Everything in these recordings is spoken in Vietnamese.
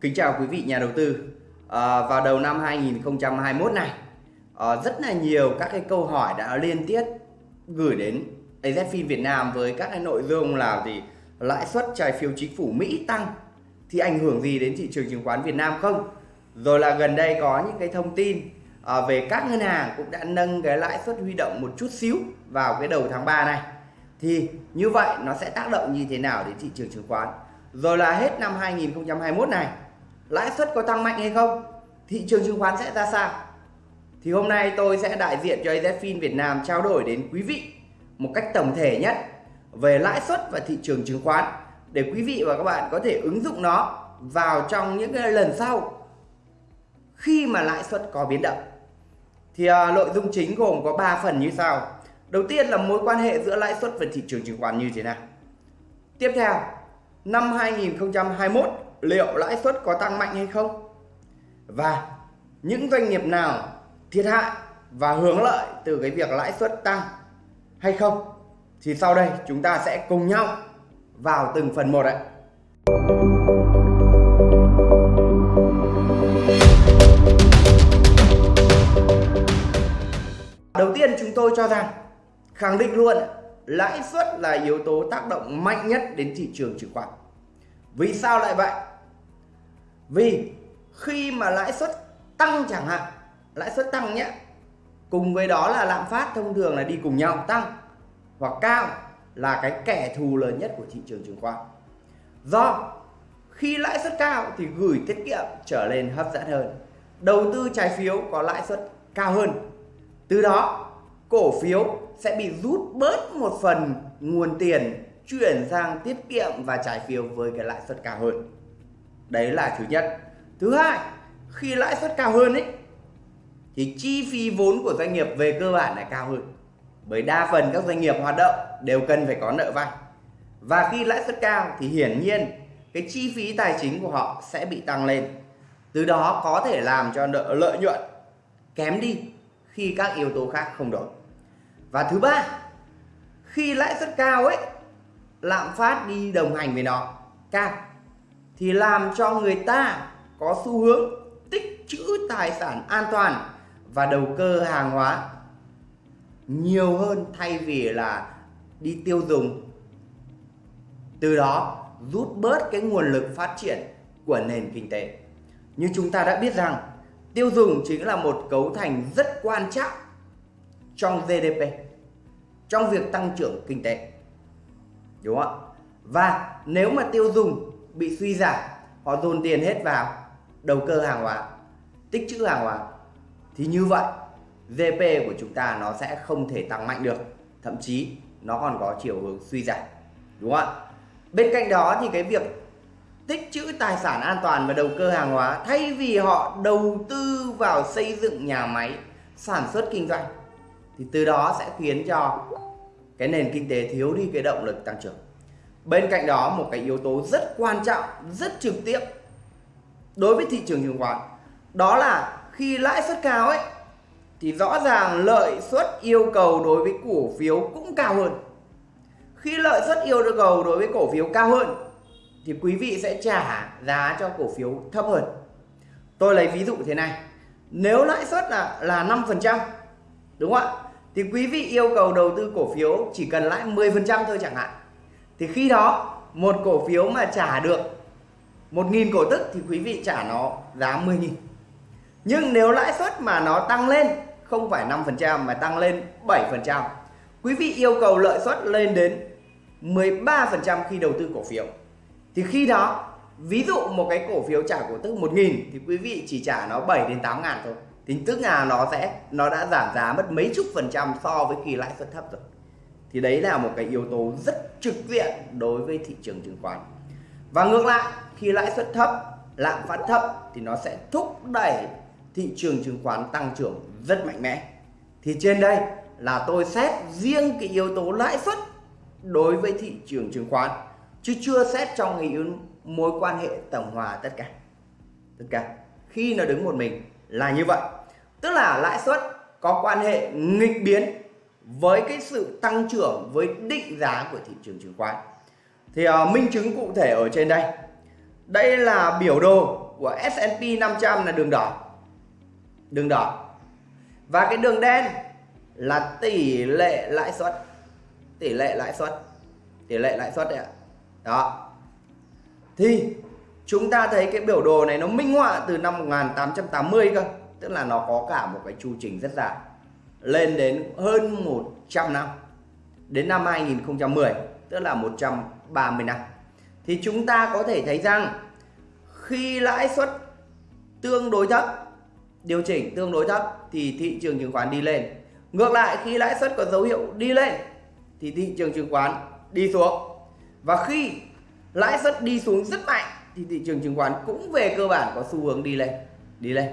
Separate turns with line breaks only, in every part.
Kính chào quý vị nhà đầu tư. À, vào đầu năm 2021 này, à, rất là nhiều các cái câu hỏi đã liên tiếp gửi đến AZFIN Việt Nam với các cái nội dung là gì lãi suất trái phiếu chính phủ Mỹ tăng thì ảnh hưởng gì đến thị trường chứng khoán Việt Nam không? Rồi là gần đây có những cái thông tin à, về các ngân hàng cũng đã nâng cái lãi suất huy động một chút xíu vào cái đầu tháng 3 này. Thì như vậy nó sẽ tác động như thế nào đến thị trường chứng khoán? Rồi là hết năm 2021 này lãi suất có tăng mạnh hay không? Thị trường chứng khoán sẽ ra sao? Thì hôm nay tôi sẽ đại diện cho AZFIN Việt Nam trao đổi đến quý vị một cách tổng thể nhất về lãi suất và thị trường chứng khoán để quý vị và các bạn có thể ứng dụng nó vào trong những cái lần sau khi mà lãi suất có biến động. Thì à, nội dung chính gồm có 3 phần như sau. Đầu tiên là mối quan hệ giữa lãi suất và thị trường chứng khoán như thế nào? Tiếp theo, năm 2021 liệu lãi suất có tăng mạnh hay không và những doanh nghiệp nào thiệt hại và hưởng lợi từ cái việc lãi suất tăng hay không thì sau đây chúng ta sẽ cùng nhau vào từng phần một ạ. Đầu tiên chúng tôi cho rằng, khẳng định luôn, lãi suất là yếu tố tác động mạnh nhất đến thị trường chứng khoán. Vì sao lại vậy? Vì khi mà lãi suất tăng chẳng hạn, lãi suất tăng nhé, cùng với đó là lạm phát thông thường là đi cùng nhau tăng hoặc cao là cái kẻ thù lớn nhất của thị trường chứng khoán. Do khi lãi suất cao thì gửi tiết kiệm trở nên hấp dẫn hơn. Đầu tư trái phiếu có lãi suất cao hơn. Từ đó cổ phiếu sẽ bị rút bớt một phần nguồn tiền chuyển sang tiết kiệm và trái phiếu với cái lãi suất cao hơn. Đấy là thứ nhất. Thứ hai, khi lãi suất cao hơn ấy, thì chi phí vốn của doanh nghiệp về cơ bản lại cao hơn. Bởi đa phần các doanh nghiệp hoạt động đều cần phải có nợ vay. Và khi lãi suất cao thì hiển nhiên cái chi phí tài chính của họ sẽ bị tăng lên. Từ đó có thể làm cho nợ lợi nhuận kém đi khi các yếu tố khác không đổi. Và thứ ba, khi lãi suất cao ấy lạm phát đi đồng hành với nó. Cao thì làm cho người ta có xu hướng tích trữ tài sản an toàn và đầu cơ hàng hóa nhiều hơn thay vì là đi tiêu dùng. Từ đó rút bớt cái nguồn lực phát triển của nền kinh tế. Như chúng ta đã biết rằng, tiêu dùng chính là một cấu thành rất quan trọng trong GDP trong việc tăng trưởng kinh tế đúng không ạ? Và nếu mà tiêu dùng bị suy giảm, họ dồn tiền hết vào đầu cơ hàng hóa, tích trữ hàng hóa, thì như vậy GDP của chúng ta nó sẽ không thể tăng mạnh được. Thậm chí, nó còn có chiều hướng suy giảm. Đúng không ạ? Bên cạnh đó thì cái việc tích trữ tài sản an toàn và đầu cơ hàng hóa, thay vì họ đầu tư vào xây dựng nhà máy, sản xuất kinh doanh, thì từ đó sẽ khiến cho cái nền kinh tế thiếu đi cái động lực tăng trưởng. Bên cạnh đó, một cái yếu tố rất quan trọng, rất trực tiếp đối với thị trường chứng khoán, đó là khi lãi suất cao ấy, thì rõ ràng lợi suất yêu cầu đối với cổ phiếu cũng cao hơn. Khi lợi suất yêu cầu đối với cổ phiếu cao hơn, thì quý vị sẽ trả giá cho cổ phiếu thấp hơn. Tôi lấy ví dụ thế này, nếu lãi suất là là 5% đúng không ạ? Thì quý vị yêu cầu đầu tư cổ phiếu chỉ cần lãi 10% thôi chẳng hạn. Thì khi đó, một cổ phiếu mà trả được 1.000 cổ tức thì quý vị trả nó giá 10.000 nhưng nếu lãi suất mà nó tăng lên, không phải 5% mà tăng lên 7% quý vị yêu cầu lợi suất lên đến 13% khi đầu tư cổ phiếu. Thì khi đó, ví dụ một cái cổ phiếu trả cổ tức 1.000 thì quý vị chỉ trả nó 7 đến 8 ngàn thôi thì tức là nó sẽ, nó đã giảm giá mất mấy chục phần trăm so với kỳ lãi suất thấp rồi. Thì đấy là một cái yếu tố rất trực diện đối với thị trường chứng khoán. Và ngược lại, khi lãi suất thấp, lạm phát thấp thì nó sẽ thúc đẩy thị trường chứng khoán tăng trưởng rất mạnh mẽ. Thì trên đây là tôi xét riêng cái yếu tố lãi suất đối với thị trường chứng khoán, chứ chưa xét trong cái mối quan hệ tổng hòa tất cả. Tất cả. Khi nó đứng một mình là như vậy tức là lãi suất có quan hệ nghịch biến với cái sự tăng trưởng với định giá của thị trường chứng khoán. Thì uh, minh chứng cụ thể ở trên đây. Đây là biểu đồ của S&P 500 là đường đỏ. Đường đỏ. Và cái đường đen là tỷ lệ lãi suất. Tỷ lệ lãi suất. Tỷ lệ lãi suất đấy ạ. Đó. Thì chúng ta thấy cái biểu đồ này nó minh họa từ năm 1880 cơ tức là nó có cả một cái chu trình rất dài. Lên đến hơn 100 năm. Đến năm 2010 tức là 130 năm. Thì chúng ta có thể thấy rằng, khi lãi suất tương đối thấp, điều chỉnh tương đối thấp, thì thị trường chứng khoán đi lên. Ngược lại, khi lãi suất có dấu hiệu đi lên, thì thị trường chứng khoán đi xuống. Và khi lãi suất đi xuống rất mạnh, thì thị trường chứng khoán cũng về cơ bản có xu hướng đi lên đi lên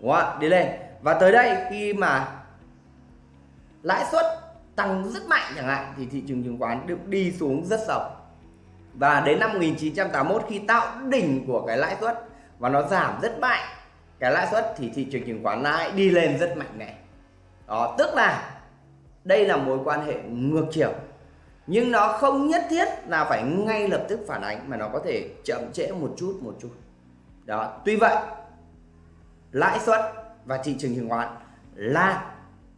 đúng không ạ đi lên. Và tới đây, khi mà lãi suất tăng rất mạnh chẳng hạn, thì thị trường chứng khoán được đi xuống rất sâu. Và đến năm 1981 khi tạo đỉnh của cái lãi suất và nó giảm rất mạnh, cái lãi suất thì thị trường chứng khoán lại đi lên rất mạnh này đó, tức là đây là mối quan hệ ngược chiều. Nhưng nó không nhất thiết là phải ngay lập tức phản ánh, mà nó có thể chậm trễ một chút một chút. Đó, tuy vậy lãi suất và thị trường chứng khoán là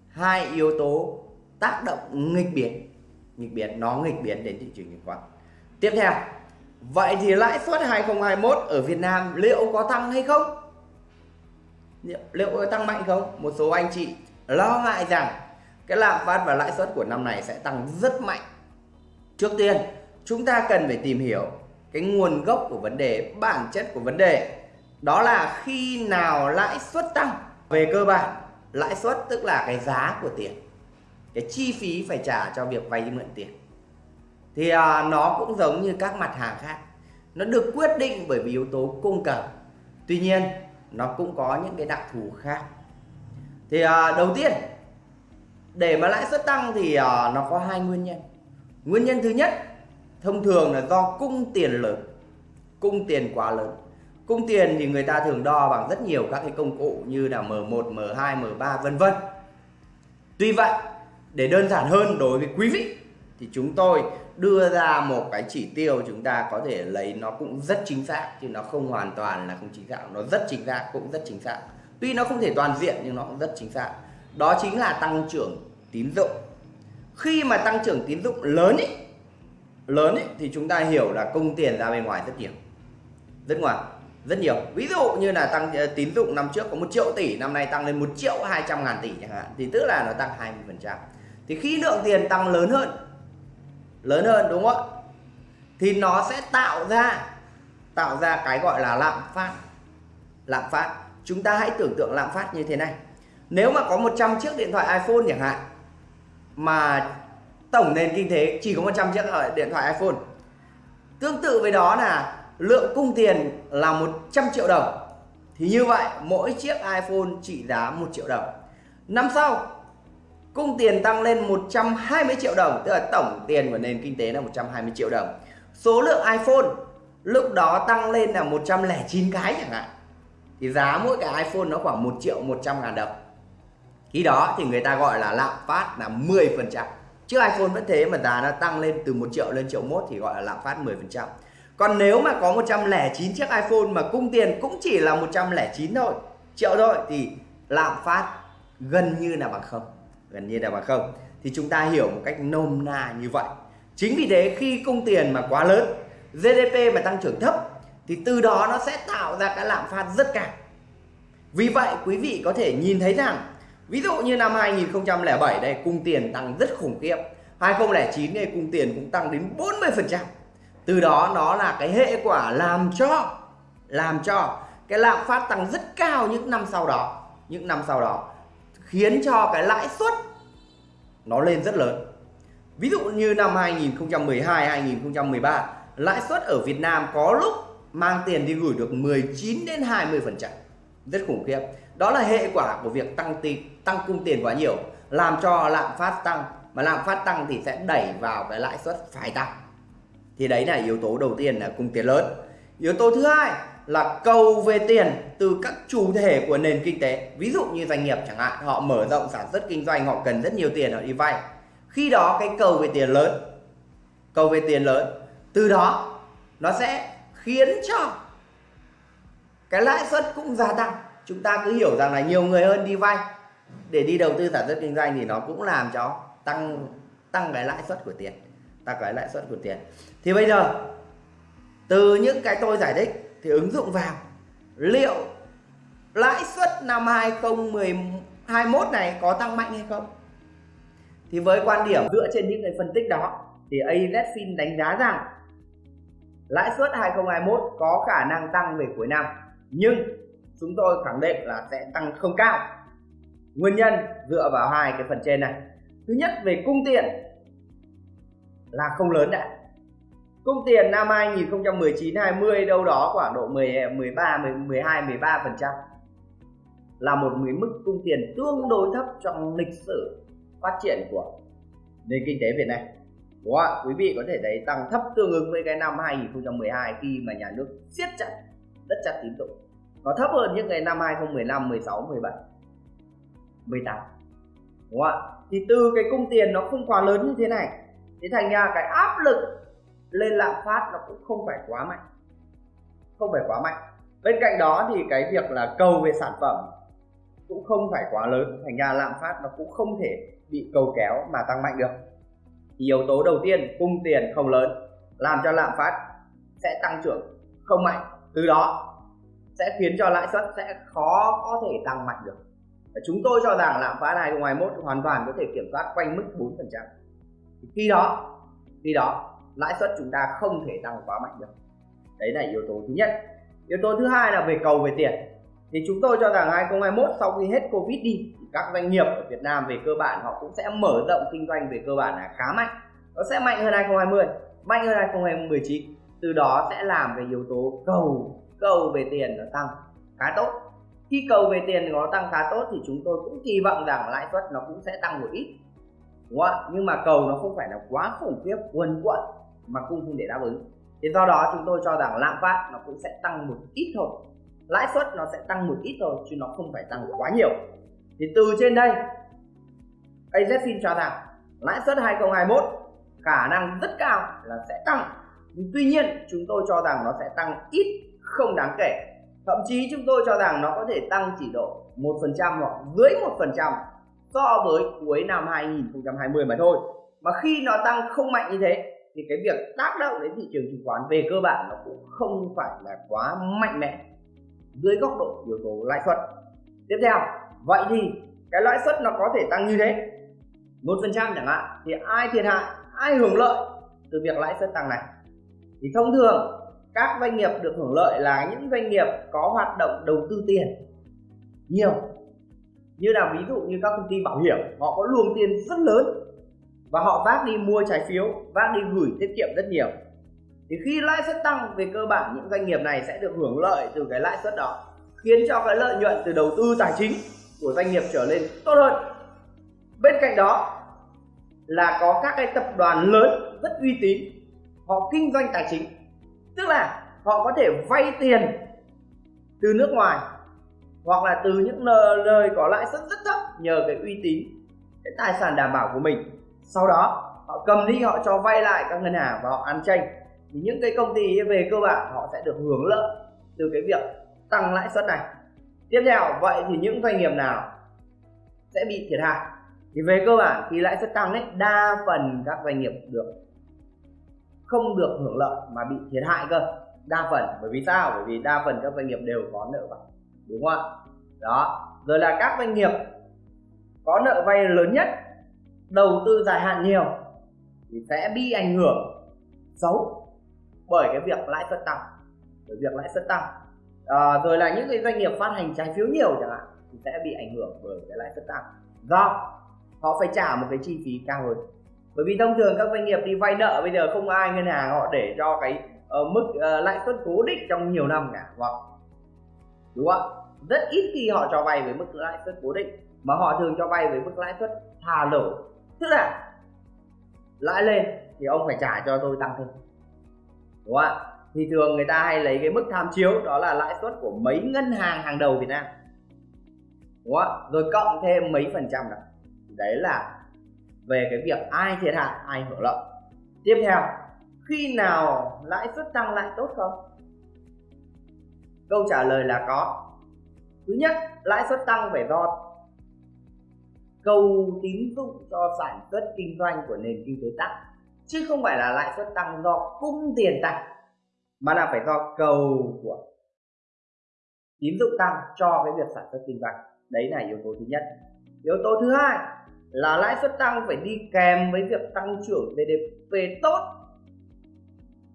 hai yếu tố tác động nghịch biến nghịch biến, nó nghịch biến đến thị trường chứng khoán. Tiếp theo, vậy thì lãi suất 2021 ở Việt Nam liệu có tăng hay không? Liệu có tăng mạnh không? Một số anh chị lo ngại rằng cái lạm phát và lãi suất của năm này sẽ tăng rất mạnh. Trước tiên, chúng ta cần phải tìm hiểu cái nguồn gốc của vấn đề, bản chất của vấn đề đó là khi nào lãi suất tăng? Về cơ bản lãi suất tức là cái giá của tiền. Cái chi phí phải trả cho việc vay mượn tiền. Thì à, nó cũng giống như các mặt hàng khác. Nó được quyết định bởi vì yếu tố cung cầu. Tuy nhiên nó cũng có những cái đặc thù khác. Thì à, đầu tiên để mà lãi suất tăng thì à, nó có hai nguyên nhân. Nguyên nhân thứ nhất thông thường là do cung tiền lớn cung tiền quá lớn cung tiền thì người ta thường đo bằng rất nhiều các cái công cụ như là M1, M2, M3 vân vân. Tuy vậy để đơn giản hơn đối với quý vị thì chúng tôi đưa ra một cái chỉ tiêu chúng ta có thể lấy nó cũng rất chính xác chứ nó không hoàn toàn là không chính xác. Nó rất chính xác cũng rất chính xác. Tuy nó không thể toàn diện nhưng nó cũng rất chính xác. Đó chính là tăng trưởng tín dụng. Khi mà tăng trưởng tín dụng lớn ý, lớn ý, thì chúng ta hiểu là công tiền ra bên ngoài rất nhiều. Rất ngoài rất nhiều. Ví dụ như là tăng ờ, tín dụng năm trước có một triệu tỷ, năm nay tăng lên một triệu hai trăm ngàn tỷ chẳng hạn, thì tức là nó tăng 20 phần trăm. Thì khi lượng tiền tăng lớn hơn lớn hơn, đúng không ạ? Thì nó sẽ tạo ra tạo ra cái gọi là lạm phát. Lạm phát. Chúng ta hãy tưởng tượng lạm phát như thế này. Nếu mà có 100 chiếc điện thoại iPhone chẳng hạn, mà tổng nền kinh tế chỉ có 100 chiếc điện thoại iPhone. Tương tự với đó là lượng cung tiền là 100 triệu đồng. Thì như vậy, mỗi chiếc iPhone trị giá 1 triệu đồng. Năm sau, cung tiền tăng lên 120 triệu đồng, tức là tổng tiền của nền kinh tế là 120 triệu đồng. Số lượng iPhone lúc đó tăng lên là 109 cái chẳng hạn. Thì giá mỗi cái iPhone nó khoảng 1 triệu 100 ngàn đồng. Khi đó thì người ta gọi là lạm phát là 10 phần trăm. Chứ iPhone vẫn thế mà giá nó tăng lên từ 1 triệu lên triệu mốt thì gọi là lạm phát 10 phần trăm còn nếu mà có 109 chiếc iPhone mà cung tiền cũng chỉ là 109 thôi, triệu thôi, thì lạm phát gần như là bằng không, gần như là bằng không. Thì chúng ta hiểu một cách nôm na như vậy. Chính vì thế khi cung tiền mà quá lớn GDP mà tăng trưởng thấp, thì từ đó nó sẽ tạo ra cái lạm phát rất cao. Vì vậy, quý vị có thể nhìn thấy rằng, ví dụ như năm 2007 đây, cung tiền tăng rất khủng khiếp. 2009 này cung tiền cũng tăng đến 40 phần trăm từ đó nó là cái hệ quả làm cho làm cho cái lạm phát tăng rất cao những năm sau đó. Những năm sau đó khiến cho cái lãi suất nó lên rất lớn. Ví dụ như năm 2012 2013 lãi suất ở Việt Nam có lúc mang tiền đi gửi được 19 đến 20 phần trăm. Rất khủng khiếp. Đó là hệ quả của việc tăng tiền tăng cung tiền quá nhiều, làm cho lạm phát tăng. Mà lạm phát tăng thì sẽ đẩy vào cái lãi suất phải tăng thì đấy là yếu tố đầu tiên là cung tiền lớn. Yếu tố thứ hai là cầu về tiền từ các chủ thể của nền kinh tế. Ví dụ như doanh nghiệp chẳng hạn, họ mở rộng sản xuất kinh doanh, họ cần rất nhiều tiền, họ đi vay. Khi đó cái cầu về tiền lớn, cầu về tiền lớn, từ đó nó sẽ khiến cho cái lãi suất cũng gia tăng. Chúng ta cứ hiểu rằng là nhiều người hơn đi vay. Để đi đầu tư sản xuất kinh doanh thì nó cũng làm cho tăng tăng cái lãi suất của tiền ta cái lãi suất của tiền. Thì bây giờ, từ những cái tôi giải thích thì ứng dụng vào. Liệu lãi suất năm 2021 này có tăng mạnh hay không? Thì với quan điểm dựa trên những cái phân tích đó, thì AZFIN đánh giá rằng lãi suất 2021 có khả năng tăng về cuối năm. Nhưng chúng tôi khẳng định là sẽ tăng không cao. Nguyên nhân dựa vào hai cái phần trên này. Thứ nhất, về cung tiền là không lớn đã cung tiền năm 2019 20 đâu đó khoảng độ 10 13 12 13 phần trăm. Là một mức cung tiền tương đối thấp trong lịch sử phát triển của nền kinh tế Việt Nam. Đúng không? Quý vị có thể thấy tăng thấp tương ứng với cái năm 2012 khi mà nhà nước siết chặt rất chặt tín dụng. Nó thấp hơn những cái năm 2015, 16, 17 18 đúng không ạ? Thì từ cái cung tiền nó không quá lớn như thế này thì thành ra cái áp lực lên lạm phát nó cũng không phải quá mạnh. Không phải quá mạnh. Bên cạnh đó thì cái việc là cầu về sản phẩm cũng không phải quá lớn. Thành ra lạm phát nó cũng không thể bị cầu kéo mà tăng mạnh được. Thì yếu tố đầu tiên, cung tiền không lớn, làm cho lạm phát sẽ tăng trưởng không mạnh. Từ đó sẽ khiến cho lãi suất sẽ khó có thể tăng mạnh được. Chúng tôi cho rằng lạm phát 2021 hoàn toàn có thể kiểm soát quanh mức 4% khi đó khi đó, lãi suất chúng ta không thể tăng quá mạnh được. Đấy là yếu tố thứ nhất. Yếu tố thứ hai là về cầu về tiền. Thì chúng tôi cho rằng 2021 sau khi hết Covid đi, thì các doanh nghiệp ở Việt Nam về cơ bản họ cũng sẽ mở rộng kinh doanh về cơ bản là khá mạnh. Nó sẽ mạnh hơn 2020 mạnh hơn 2019 từ đó sẽ làm về yếu tố cầu cầu về tiền nó tăng khá tốt. Khi cầu về tiền nó tăng khá tốt thì chúng tôi cũng kỳ vọng rằng lãi suất nó cũng sẽ tăng một ít đúng không nhưng mà cầu nó không phải là quá khủng khiếp, quần quận, mà cung không để đáp ứng. Thì do đó chúng tôi cho rằng lạm phát nó cũng sẽ tăng một ít thôi. Lãi suất nó sẽ tăng một ít thôi, chứ nó không phải tăng quá nhiều. Thì từ trên đây AZFIN cho rằng lãi suất 2021 khả năng rất cao là sẽ tăng. Nhưng tuy nhiên, chúng tôi cho rằng nó sẽ tăng ít, không đáng kể. Thậm chí chúng tôi cho rằng nó có thể tăng chỉ độ một phần trăm hoặc dưới một phần trăm so với cuối năm 2020 mà thôi. Mà khi nó tăng không mạnh như thế, thì cái việc tác động đến thị trường chứng khoán về cơ bản nó cũng không phải là quá mạnh mẽ dưới góc độ yếu tố lãi suất. Tiếp theo, vậy thì cái lãi suất nó có thể tăng như thế? Một phần trăm chẳng hạn, thì ai thiệt hại, ai hưởng lợi từ việc lãi suất tăng này? Thì thông thường, các doanh nghiệp được hưởng lợi là những doanh nghiệp có hoạt động đầu tư tiền nhiều như là ví dụ như các công ty bảo hiểm, họ có luồng tiền rất lớn và họ vác đi mua trái phiếu, vác đi gửi tiết kiệm rất nhiều. Thì khi lãi suất tăng về cơ bản, những doanh nghiệp này sẽ được hưởng lợi từ cái lãi suất đó, khiến cho cái lợi nhuận từ đầu tư tài chính của doanh nghiệp trở lên tốt hơn. Bên cạnh đó là có các cái tập đoàn lớn rất uy tín, họ kinh doanh tài chính. Tức là họ có thể vay tiền từ nước ngoài hoặc là từ những nơi có lãi suất rất thấp nhờ cái uy tín, cái tài sản đảm bảo của mình. Sau đó, họ cầm đi, họ cho vay lại các ngân hàng và họ ăn tranh thì những cái công ty về cơ bản họ sẽ được hưởng lợi từ cái việc tăng lãi suất này. Tiếp theo, vậy thì những doanh nghiệp nào sẽ bị thiệt hại? Thì về cơ bản khi lãi suất tăng ấy, đa phần các doanh nghiệp được không được hưởng lợi mà bị thiệt hại cơ. Đa phần, bởi vì sao? Bởi vì đa phần các doanh nghiệp đều có nợ vay đúng không ạ? Đó. Rồi là các doanh nghiệp có nợ vay lớn nhất đầu tư dài hạn nhiều thì sẽ bị ảnh hưởng xấu bởi cái việc lãi suất tăng bởi việc lãi suất tăng. À, rồi là những cái doanh nghiệp phát hành trái phiếu nhiều chẳng hạn thì sẽ bị ảnh hưởng bởi cái lãi suất tăng. Do họ phải trả một cái chi phí cao hơn. Bởi vì thông thường các doanh nghiệp đi vay nợ bây giờ không ai ngân hàng họ để cho cái uh, mức uh, lãi suất cố định trong nhiều năm cả hoặc đúng không rất ít khi họ cho vay với mức lãi suất cố định, mà họ thường cho vay với mức lãi suất thả lỗ tức là lãi lên thì ông phải trả cho tôi tăng thêm. Đúng không ạ? Thì thường người ta hay lấy cái mức tham chiếu, đó là lãi suất của mấy ngân hàng hàng đầu Việt Nam. Đúng không rồi cộng thêm mấy phần trăm đó. Đấy là về cái việc ai thiệt hại, ai hưởng lợi. Tiếp theo, khi nào lãi suất tăng lại tốt không? Câu trả lời là có. Thứ nhất, lãi suất tăng phải do cầu tín dụng cho sản xuất kinh doanh của nền kinh tế tăng, chứ không phải là lãi suất tăng do cung tiền tăng, mà là phải do cầu của tín dụng tăng cho cái việc sản xuất kinh doanh. Đấy là yếu tố thứ nhất. Yếu tố thứ hai là lãi suất tăng phải đi kèm với việc tăng trưởng GDP tốt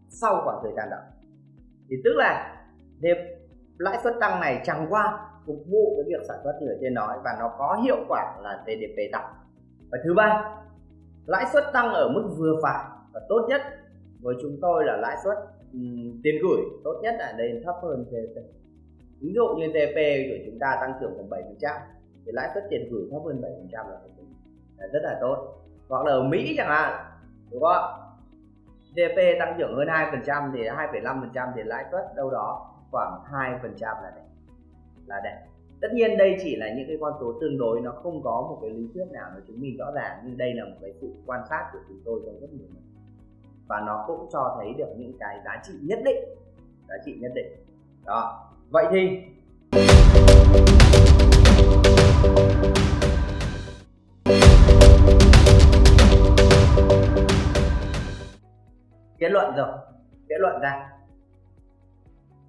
sau khoảng thời gian đó. Thì tức là lãi suất tăng này chẳng qua phục vụ cái việc sản xuất như ở trên nói và nó có hiệu quả là GDP tăng. Và thứ ba lãi suất tăng ở mức vừa phải và tốt nhất. Với chúng tôi là lãi suất um, tiền gửi tốt nhất là đây thấp hơn GDP ví dụ như GDP của chúng ta tăng trưởng khoảng 7 thì lãi suất tiền gửi thấp hơn 7 là, là rất là tốt. Hoặc là ở Mỹ chẳng hạn đúng không GDP tăng trưởng hơn 2% thì 2,5% thì lãi suất đâu đó khoảng 2% là đẹp. Là đẹp. Tất nhiên đây chỉ là những cái con số tương đối, nó không có một cái lý thuyết nào nó chứng minh rõ ràng, nhưng đây là một cái sự quan sát của chúng tôi trong rất nhiều năm. Và nó cũng cho thấy được những cái giá trị nhất định. Giá trị nhất định. Đó. Vậy thì, kết luận rồi. Kết luận ra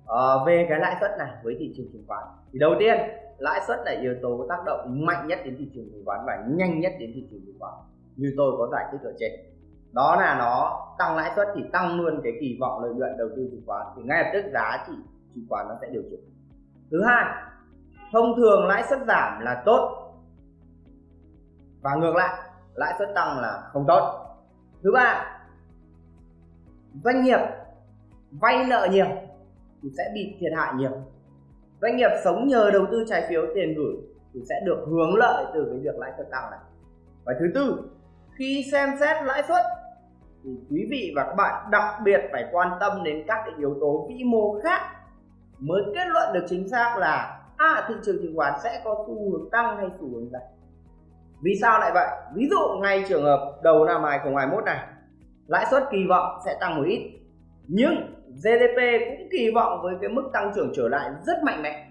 ờ, về cái lãi suất này với thị trường chứng khoán. Thì đầu tiên lãi suất là yếu tố tác động mạnh nhất đến thị trường chứng khoán và nhanh nhất đến thị trường chứng khoán như tôi có giải thích ở trên. Đó là nó tăng lãi suất thì tăng luôn cái kỳ vọng lợi nhuận đầu tư chứng khoán thì ngay lập tức giá trị chứng khoán nó sẽ điều chỉnh. Thứ hai thông thường lãi suất giảm là tốt và ngược lại lãi suất tăng là không tốt. Thứ ba doanh nghiệp vay nợ nhiều thì sẽ bị thiệt hại nhiều. Doanh nghiệp sống nhờ đầu tư trái phiếu, tiền gửi thì sẽ được hướng lợi từ cái việc lãi suất tăng này. Và thứ tư, khi xem xét lãi suất thì quý vị và các bạn đặc biệt phải quan tâm đến các cái yếu tố vĩ mô khác mới kết luận được chính xác là à thị trường chứng khoán sẽ có xu hướng tăng hay xu hướng giảm. Vì sao lại vậy? Ví dụ ngay trường hợp đầu năm 2021 này, lãi suất kỳ vọng sẽ tăng một ít, nhưng GDP cũng kỳ vọng với cái mức tăng trưởng trở lại rất mạnh mẽ.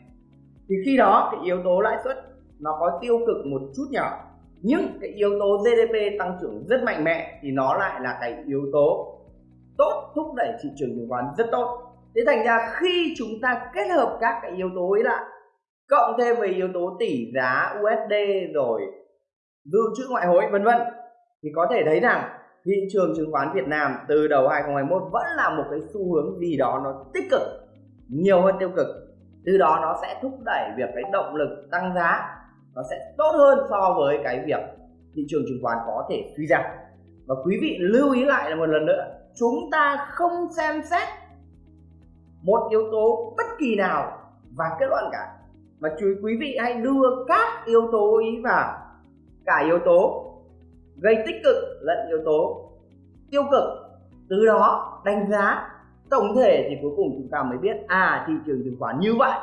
Thì khi đó cái yếu tố lãi suất nó có tiêu cực một chút nhỏ, nhưng cái yếu tố GDP tăng trưởng rất mạnh mẽ thì nó lại là cái yếu tố tốt thúc đẩy thị trường chứng khoán rất tốt. Thế thành ra khi chúng ta kết hợp các cái yếu tố ấy lại, cộng thêm với yếu tố tỷ giá USD rồi dự trữ ngoại hối, vân vân, thì có thể thấy rằng thị trường chứng khoán Việt Nam từ đầu 2021 vẫn là một cái xu hướng gì đó nó tích cực, nhiều hơn tiêu cực. Từ đó nó sẽ thúc đẩy việc cái động lực tăng giá, nó sẽ tốt hơn so với cái việc thị trường chứng khoán có thể suy giảm. Và quý vị lưu ý lại là một lần nữa, chúng ta không xem xét một yếu tố bất kỳ nào và kết luận cả. Mà chú quý vị hãy đưa các yếu tố ý vào. Cả yếu tố gây tích cực lẫn yếu tố tiêu cực. Từ đó đánh giá tổng thể thì cuối cùng chúng ta mới biết à thị trường chứng khoán như vậy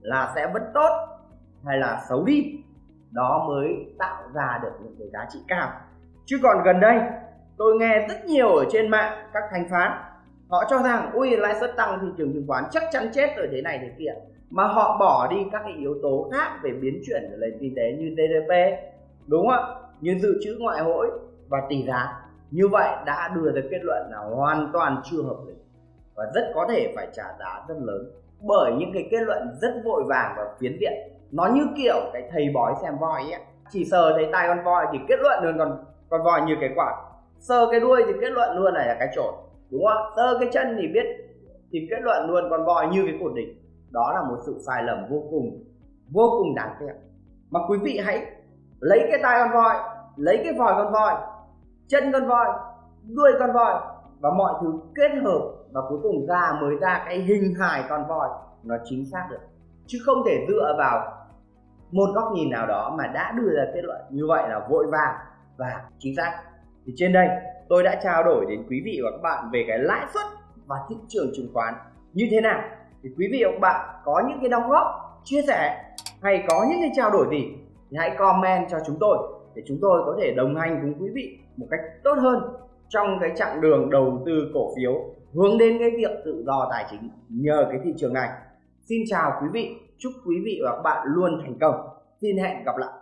là sẽ vẫn tốt hay là xấu đi. Đó mới tạo ra được những cái giá trị cao. Chứ còn gần đây, tôi nghe rất nhiều ở trên mạng các thanh phán, họ cho rằng, ui, lãi suất tăng, thị trường chứng khoán chắc chắn chết rồi, thế này thế kia. Mà họ bỏ đi các cái yếu tố khác về biến chuyển của nền kinh tế như GDP đúng không ạ? Như dự trữ ngoại hối và tỷ giá. Như vậy đã đưa ra kết luận là hoàn toàn chưa hợp lý và rất có thể phải trả giá rất lớn bởi những cái kết luận rất vội vàng và phiến diện. Nó như kiểu cái thầy bói xem voi ấy chỉ sờ thấy tai con voi thì kết luận luôn còn con voi như cái quả. Sờ cái đuôi thì kết luận luôn này là cái trội đúng không sờ cái chân thì biết thì kết luận luôn con voi như cái cột đỉnh. Đó là một sự sai lầm vô cùng vô cùng đáng tiếc. Mà quý vị hãy lấy cái tai con voi, lấy cái vòi con voi, chân con voi, đuôi con voi và mọi thứ kết hợp và cuối cùng ra mới ra cái hình hài con voi nó chính xác được. Chứ không thể dựa vào một góc nhìn nào đó mà đã đưa ra kết luận như vậy là vội vàng và chính xác. Thì trên đây, tôi đã trao đổi đến quý vị và các bạn về cái lãi suất và thị trường chứng khoán như thế nào. Thì quý vị và các bạn có những cái đóng góp, chia sẻ hay có những cái trao đổi gì thì hãy comment cho chúng tôi để chúng tôi có thể đồng hành cùng quý vị một cách tốt hơn trong cái chặng đường đầu tư cổ phiếu hướng đến cái việc tự do tài chính nhờ cái thị trường này Xin chào quý vị, chúc quý vị và các bạn luôn thành công. Xin hẹn gặp lại.